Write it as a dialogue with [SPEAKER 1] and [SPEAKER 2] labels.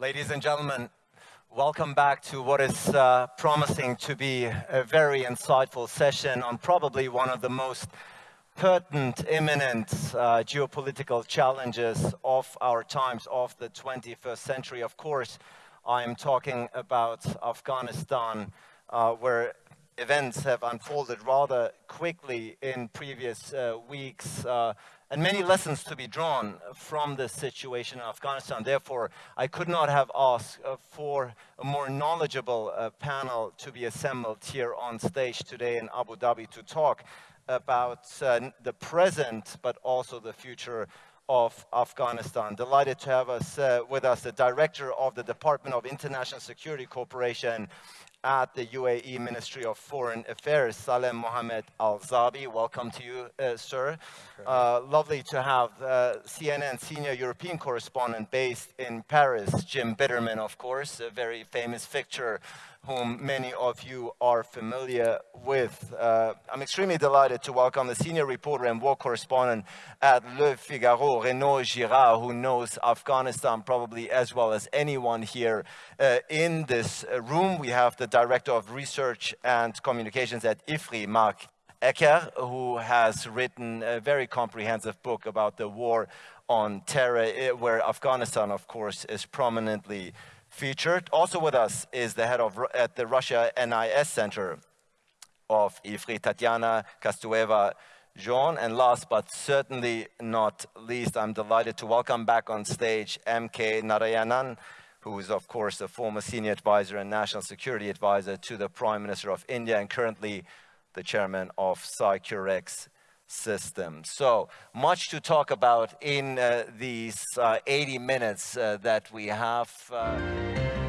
[SPEAKER 1] Ladies and gentlemen, welcome back to what is uh, promising to be a very insightful session on probably one of the most pertinent, imminent uh, geopolitical challenges of our times, of the 21st century. Of course, I am talking about Afghanistan, uh, where events have unfolded rather quickly in previous uh, weeks uh, and many lessons to be drawn from this situation in Afghanistan. Therefore, I could not have asked uh, for a more knowledgeable uh, panel to be assembled here on stage today in Abu Dhabi to talk about uh, the present, but also the future of Afghanistan. Delighted to have us with us, the director of the Department of International Security Cooperation at the UAE Ministry of Foreign Affairs, Salem Mohammed Al-Zabi. Welcome to you, uh, sir. Uh, lovely to have uh, CNN senior European correspondent based in Paris, Jim Bittermann, of course, a very famous fixture whom many of you are familiar with. Uh, I'm extremely delighted to welcome the senior reporter and war correspondent at Le Figaro, Renaud Girard, who knows Afghanistan probably as well as anyone here uh, in this room. We have the director of research and communications at IFRI, Marc Hecker, who has written a very comprehensive book about the war on terror, eh, where Afghanistan, of course, is prominently featured. Also with us is the head of at the Russia NIS Center of IFRI, Tatiana Kastouéva Jean. And last but certainly not least, I'm delighted to welcome back on stage MK Narayanan, who is of course a former senior advisor and national security advisor to the Prime Minister of India and currently the chairman of CyQureX system. So much to talk about in uh, these uh, 80 minutes uh, that we have. Uh.